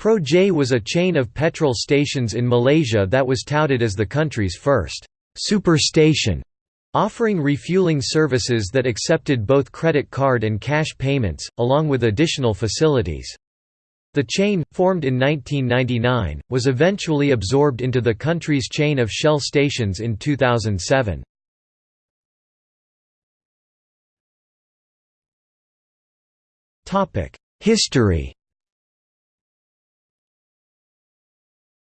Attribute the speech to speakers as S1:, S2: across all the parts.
S1: Pro-J was a chain of petrol stations in Malaysia that was touted as the country's first «super station», offering refueling services that accepted both credit card and cash payments, along with additional facilities. The chain, formed in 1999, was eventually absorbed into the country's chain of Shell stations in 2007. History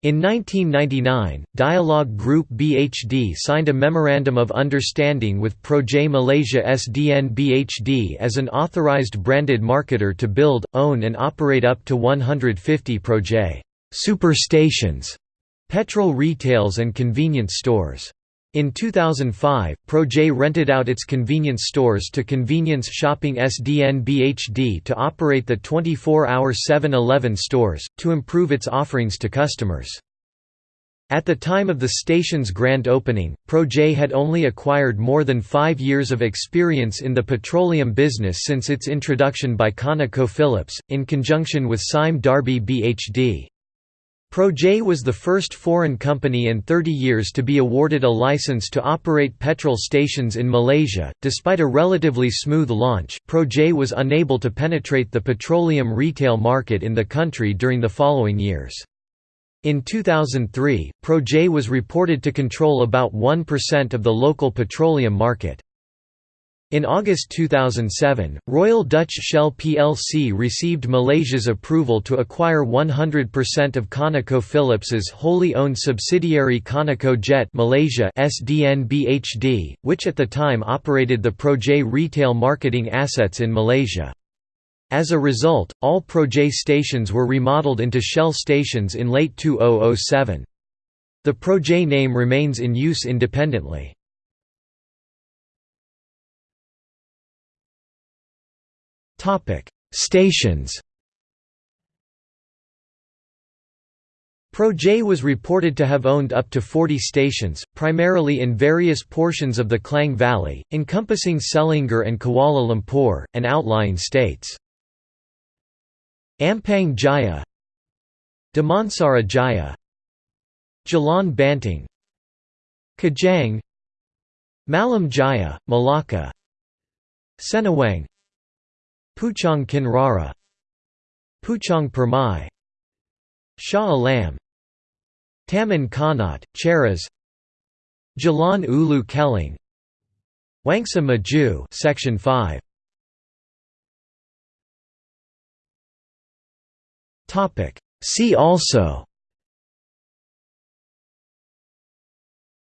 S1: In 1999, Dialog Group BHD signed a Memorandum of Understanding with Pro-J Malaysia SDN BHD as an authorized branded marketer to build, own and operate up to 150 Pro-J super stations, petrol retails and convenience stores. In 2005, Pro-J rented out its convenience stores to Convenience Shopping SDN BHD to operate the 24-hour 7-Eleven stores, to improve its offerings to customers. At the time of the station's grand opening, Pro-J had only acquired more than five years of experience in the petroleum business since its introduction by ConocoPhillips, in conjunction with Sime Darby BHD. Pro-J was the first foreign company in 30 years to be awarded a license to operate petrol stations in Malaysia. Despite a relatively smooth launch, Pro-J was unable to penetrate the petroleum retail market in the country during the following years. In 2003, Pro-J was reported to control about 1% of the local petroleum market. In August 2007, Royal Dutch Shell plc received Malaysia's approval to acquire 100% of ConocoPhillips's wholly owned subsidiary Conoco Jet Malaysia SDN BHD, which at the time operated the Pro-J retail marketing assets in Malaysia. As a result, all Pro-J stations were remodeled into Shell stations in late 2007. The Pro-J name remains in use independently. Topic: Stations. Pro-J was reported to have owned up to 40 stations, primarily in various portions of the Klang Valley, encompassing Selangor and Kuala Lumpur, and outlying states. Ampang Jaya Damansara Jaya Jalan Banting Kajang Malim Jaya, Malacca Senawang Puchong Kinrara Puchong Permai Shah Alam Taman Connaught, Cheras Jalan Ulu Kelang Wangsa Maju Section 5 Topic. See also.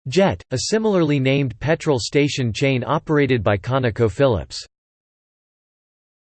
S1: Jet, a similarly named petrol station chain operated by ConocoPhillips